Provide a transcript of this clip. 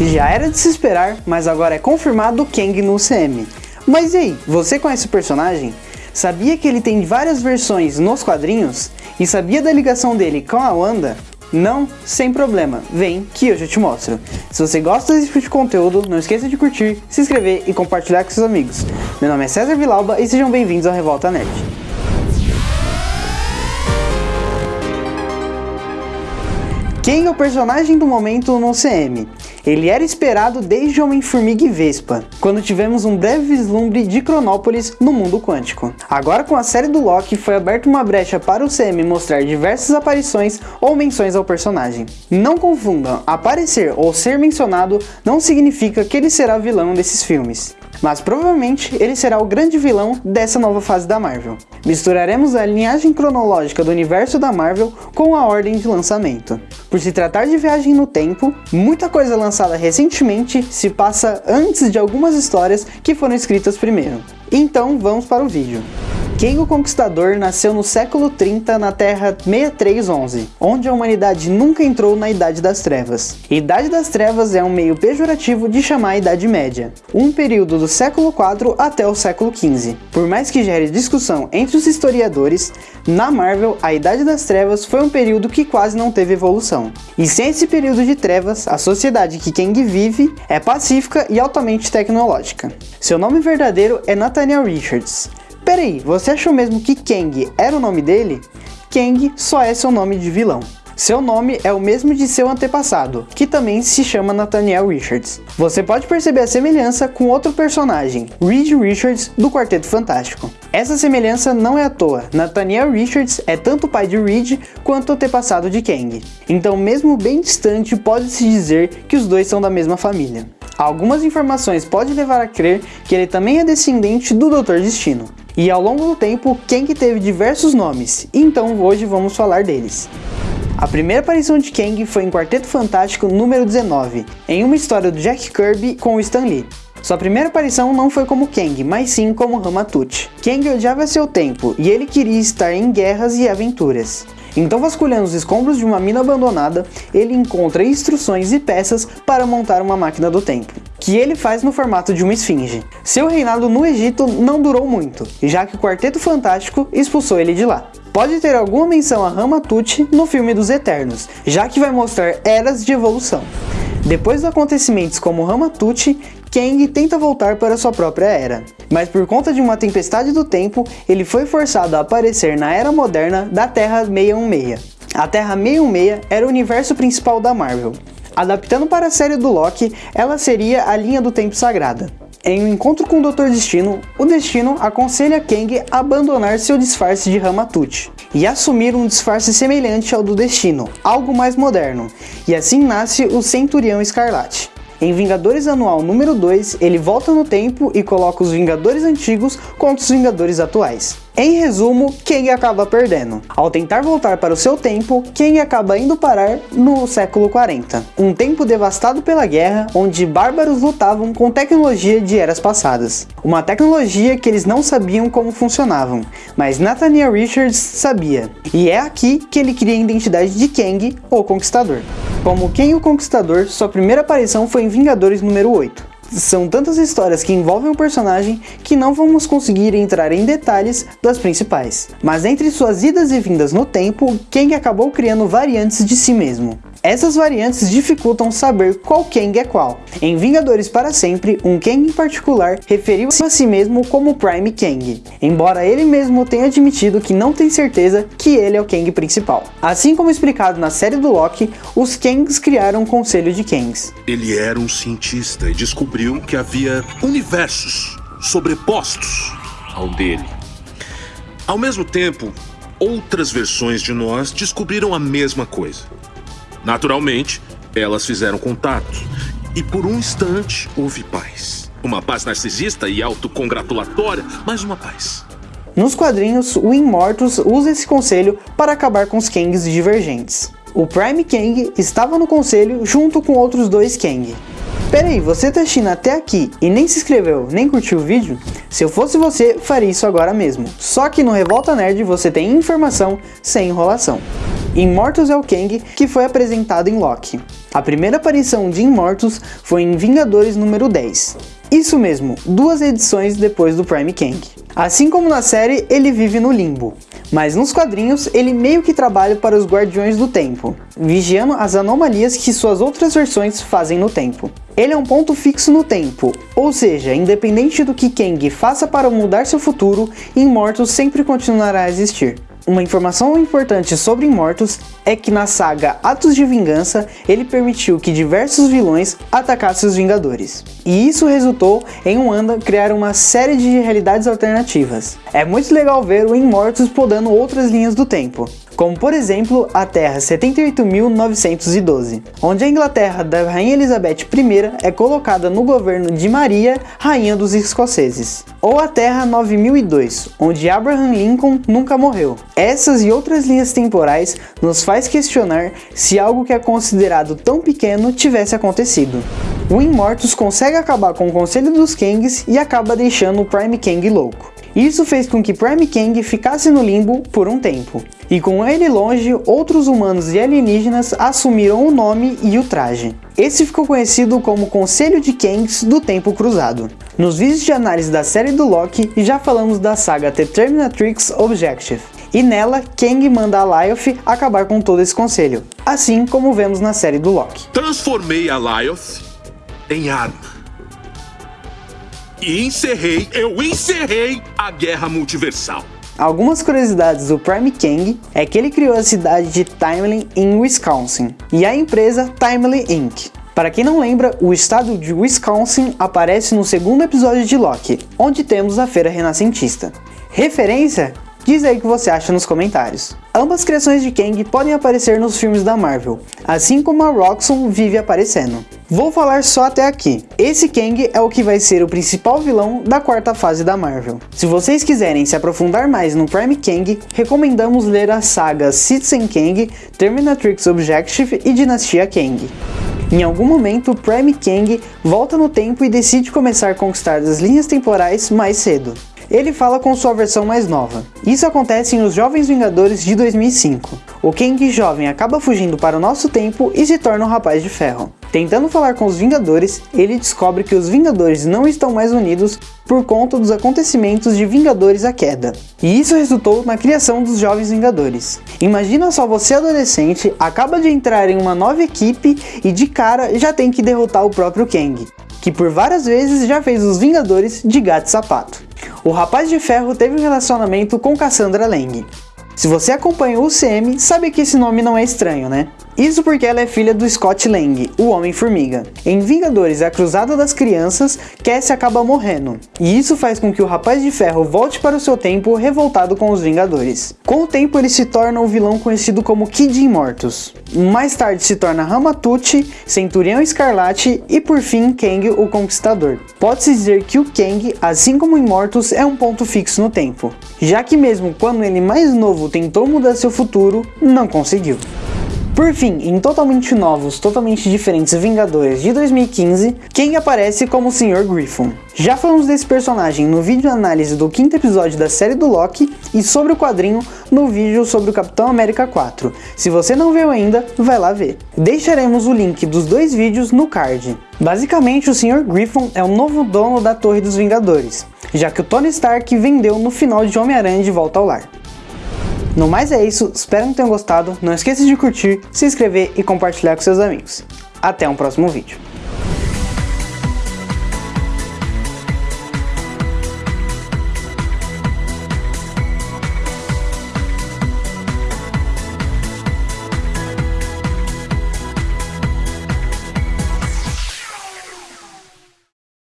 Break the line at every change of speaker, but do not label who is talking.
Já era de se esperar, mas agora é confirmado Kang no UCM. Mas e aí, você conhece o personagem? Sabia que ele tem várias versões nos quadrinhos? E sabia da ligação dele com a Wanda? Não? Sem problema, vem que eu já te mostro. Se você gosta desse tipo de conteúdo, não esqueça de curtir, se inscrever e compartilhar com seus amigos. Meu nome é César Vilauba e sejam bem-vindos ao Revolta Nerd. Quem é o personagem do momento no CM? Ele era esperado desde Homem-Formiga e Vespa, quando tivemos um breve vislumbre de Cronópolis no mundo quântico. Agora com a série do Loki foi aberta uma brecha para o CM mostrar diversas aparições ou menções ao personagem. Não confundam, aparecer ou ser mencionado não significa que ele será vilão desses filmes mas provavelmente ele será o grande vilão dessa nova fase da Marvel. Misturaremos a linhagem cronológica do universo da Marvel com a ordem de lançamento. Por se tratar de viagem no tempo, muita coisa lançada recentemente se passa antes de algumas histórias que foram escritas primeiro. Então vamos para o vídeo. Kang o Conquistador nasceu no século 30 na Terra 6311, onde a humanidade nunca entrou na Idade das Trevas. Idade das Trevas é um meio pejorativo de chamar a Idade Média, um período do século 4 até o século 15. Por mais que gere discussão entre os historiadores, na Marvel a Idade das Trevas foi um período que quase não teve evolução. E sem esse período de trevas, a sociedade que Kang vive é pacífica e altamente tecnológica. Seu nome verdadeiro é Nathaniel Richards. Peraí, você achou mesmo que Kang era o nome dele? Kang só é seu nome de vilão. Seu nome é o mesmo de seu antepassado, que também se chama Nathaniel Richards. Você pode perceber a semelhança com outro personagem, Reed Richards, do Quarteto Fantástico. Essa semelhança não é à toa, Nathaniel Richards é tanto pai de Reed quanto antepassado de Kang. Então mesmo bem distante, pode-se dizer que os dois são da mesma família. Algumas informações podem levar a crer que ele também é descendente do Doutor Destino. E ao longo do tempo, Kang teve diversos nomes, então hoje vamos falar deles. A primeira aparição de Kang foi em Quarteto Fantástico número 19, em uma história do Jack Kirby com Stan Lee. Sua primeira aparição não foi como Kang, mas sim como Ramatut. Kang odiava seu tempo e ele queria estar em guerras e aventuras. Então, vasculhando os escombros de uma mina abandonada, ele encontra instruções e peças para montar uma máquina do tempo, que ele faz no formato de uma esfinge. Seu reinado no Egito não durou muito, já que o Quarteto Fantástico expulsou ele de lá. Pode ter alguma menção a Ramatut no filme dos Eternos, já que vai mostrar eras de evolução. Depois dos acontecimentos como Ramatut, Kang tenta voltar para sua própria era. Mas por conta de uma tempestade do tempo, ele foi forçado a aparecer na era moderna da Terra 616. A Terra 616 era o universo principal da Marvel. Adaptando para a série do Loki, ela seria a linha do tempo sagrada. Em um encontro com o Dr. Destino, o Destino aconselha Kang a abandonar seu disfarce de Ramatut e assumir um disfarce semelhante ao do Destino, algo mais moderno, e assim nasce o Centurião Escarlate. Em Vingadores Anual número 2, ele volta no tempo e coloca os Vingadores antigos contra os Vingadores atuais. Em resumo, Kang acaba perdendo. Ao tentar voltar para o seu tempo, Kang acaba indo parar no século 40, um tempo devastado pela guerra, onde bárbaros lutavam com tecnologia de eras passadas. Uma tecnologia que eles não sabiam como funcionavam, mas Nathaniel Richards sabia. E é aqui que ele cria a identidade de Kang, o Conquistador. Como Kang o Conquistador, sua primeira aparição foi em Vingadores número 8. São tantas histórias que envolvem o personagem que não vamos conseguir entrar em detalhes das principais. Mas entre suas idas e vindas no tempo, Kang acabou criando variantes de si mesmo. Essas variantes dificultam saber qual Kang é qual. Em Vingadores para Sempre, um Kang em particular referiu a si mesmo como Prime Kang, embora ele mesmo tenha admitido que não tem certeza que ele é o Kang principal. Assim como explicado na série do Loki, os Kangs criaram um conselho de Kangs.
Ele era um cientista e descobriu que havia universos sobrepostos ao dele. Ao mesmo tempo, outras versões de nós descobriram a mesma coisa. Naturalmente, elas fizeram contato. E por um instante houve paz. Uma paz narcisista e autocongratulatória, mas uma paz.
Nos quadrinhos, o Immortus usa esse conselho para acabar com os Kangs divergentes. O Prime Kang estava no conselho junto com outros dois Kang. Peraí, você tá assistindo até aqui e nem se inscreveu, nem curtiu o vídeo? Se eu fosse você, faria isso agora mesmo. Só que no Revolta Nerd você tem informação sem enrolação. Immortus é o Kang que foi apresentado em Loki. A primeira aparição de Immortus foi em Vingadores número 10. Isso mesmo, duas edições depois do Prime Kang. Assim como na série, ele vive no limbo, mas nos quadrinhos ele meio que trabalha para os Guardiões do Tempo, vigiando as anomalias que suas outras versões fazem no tempo. Ele é um ponto fixo no tempo, ou seja, independente do que Kang faça para mudar seu futuro, Immortus sempre continuará a existir. Uma informação importante sobre Immortus é que na saga Atos de Vingança, ele permitiu que diversos vilões atacassem os Vingadores. E isso resultou em Wanda criar uma série de realidades alternativas. É muito legal ver o Immortus podando outras linhas do tempo como por exemplo a Terra 78.912, onde a Inglaterra da Rainha Elizabeth I é colocada no governo de Maria, Rainha dos Escoceses, ou a Terra 9002, onde Abraham Lincoln nunca morreu. Essas e outras linhas temporais nos faz questionar se algo que é considerado tão pequeno tivesse acontecido. O Immortus consegue acabar com o Conselho dos Kangs e acaba deixando o Prime Kang louco. Isso fez com que Prime Kang ficasse no limbo por um tempo, e com ele longe, outros humanos e alienígenas assumiram o nome e o traje. Esse ficou conhecido como Conselho de Kangs do Tempo Cruzado. Nos vídeos de análise da série do Loki, já falamos da saga The Terminatrix Objective, e nela, Kang manda a Lyoth acabar com todo esse conselho, assim como vemos na série do Loki.
Transformei a Lyoth em arma e encerrei, eu encerrei a guerra multiversal.
Algumas curiosidades do Prime Kang é que ele criou a cidade de Timely em Wisconsin e a empresa Timely Inc. Para quem não lembra, o estado de Wisconsin aparece no segundo episódio de Loki, onde temos a feira renascentista. Referência? Diz aí o que você acha nos comentários. Ambas criações de Kang podem aparecer nos filmes da Marvel, assim como a Roxxon vive aparecendo. Vou falar só até aqui. Esse Kang é o que vai ser o principal vilão da quarta fase da Marvel. Se vocês quiserem se aprofundar mais no Prime Kang, recomendamos ler as sagas Citizen Kang, Terminatrix Objective e Dinastia Kang. Em algum momento, Prime Kang volta no tempo e decide começar a conquistar as linhas temporais mais cedo ele fala com sua versão mais nova. Isso acontece em Os Jovens Vingadores de 2005. O Kang jovem acaba fugindo para o nosso tempo e se torna um rapaz de ferro. Tentando falar com os Vingadores, ele descobre que os Vingadores não estão mais unidos por conta dos acontecimentos de Vingadores a Queda. E isso resultou na criação dos Jovens Vingadores. Imagina só você adolescente, acaba de entrar em uma nova equipe e de cara já tem que derrotar o próprio Kang, que por várias vezes já fez os Vingadores de gato e sapato. O Rapaz de Ferro teve um relacionamento com Cassandra Lang. Se você acompanha o UCM, sabe que esse nome não é estranho, né? Isso porque ela é filha do Scott Lang, o Homem-Formiga. Em Vingadores A Cruzada das Crianças, Cassie acaba morrendo, e isso faz com que o Rapaz de Ferro volte para o seu tempo revoltado com os Vingadores. Com o tempo ele se torna o vilão conhecido como Kid Immortus. Mais tarde se torna Ramatucci, Centurião Escarlate e por fim Kang o Conquistador. Pode-se dizer que o Kang, assim como Immortus, é um ponto fixo no tempo, já que mesmo quando ele mais novo tentou mudar seu futuro, não conseguiu. Por fim, em totalmente novos, totalmente diferentes Vingadores de 2015, quem aparece como o Sr. Griffon. Já falamos desse personagem no vídeo análise do quinto episódio da série do Loki e sobre o quadrinho no vídeo sobre o Capitão América 4. Se você não viu ainda, vai lá ver. Deixaremos o link dos dois vídeos no card. Basicamente, o Sr. Griffon é o novo dono da Torre dos Vingadores, já que o Tony Stark vendeu no final de Homem-Aranha de Volta ao Lar. No mais é isso, espero que tenham gostado, não esqueça de curtir, se inscrever e compartilhar com seus amigos. Até um próximo vídeo.